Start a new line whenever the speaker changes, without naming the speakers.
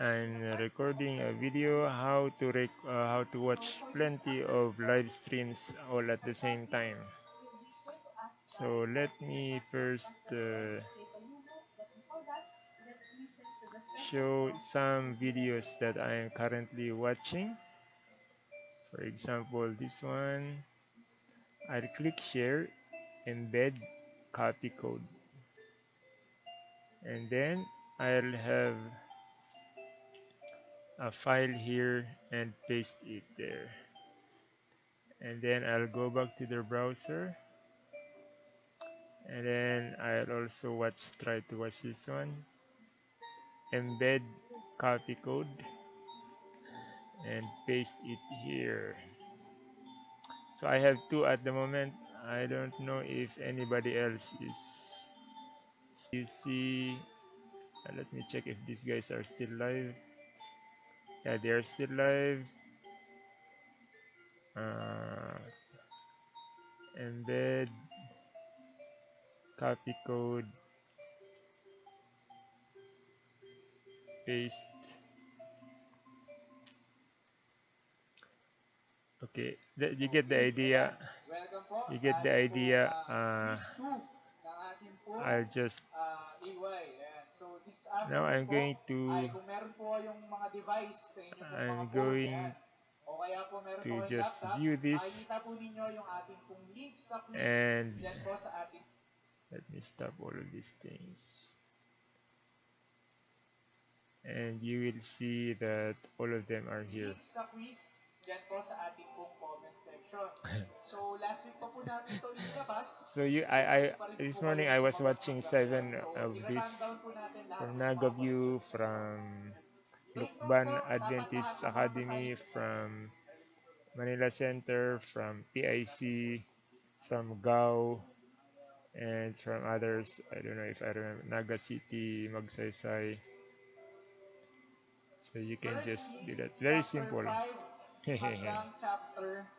I'm recording a video how to rec uh, how to watch plenty of live streams all at the same time. So let me first uh, show some videos that I am currently watching. For example, this one. I'll click share, embed, copy code. And then I'll have a file here and paste it there. And then I'll go back to the browser. And then I'll also watch try to watch this one. Embed copy code and paste it here. So I have two at the moment. I don't know if anybody else is you see uh, let me check if these guys are still live yeah they are still live uh, embed copy code. Paste. Okay you get the idea. You get the idea uh, I'll just So this afternoon Now I'm po, going to ay, kung meron po yung mga device sa inyo po, I'm going phone, yan, o kaya po meron to po just laptop, view this makikita po ninyo yung ating pong link sa quiz and dyan po sa ating let me stop all of these things and you will see that all of them are here. Link sa quiz dyan po sa ating comment section. So, last week pa po natin ito inilabas. So, you, I, I, this morning I was watching seven of this from Nagaview, from Lukban Adventist Academy, from Manila Center, from PIC, from GAO, and from others. I don't know if I remember. Naga City, Magsaysay. So you can just do that. Very simple. Hanggang chapter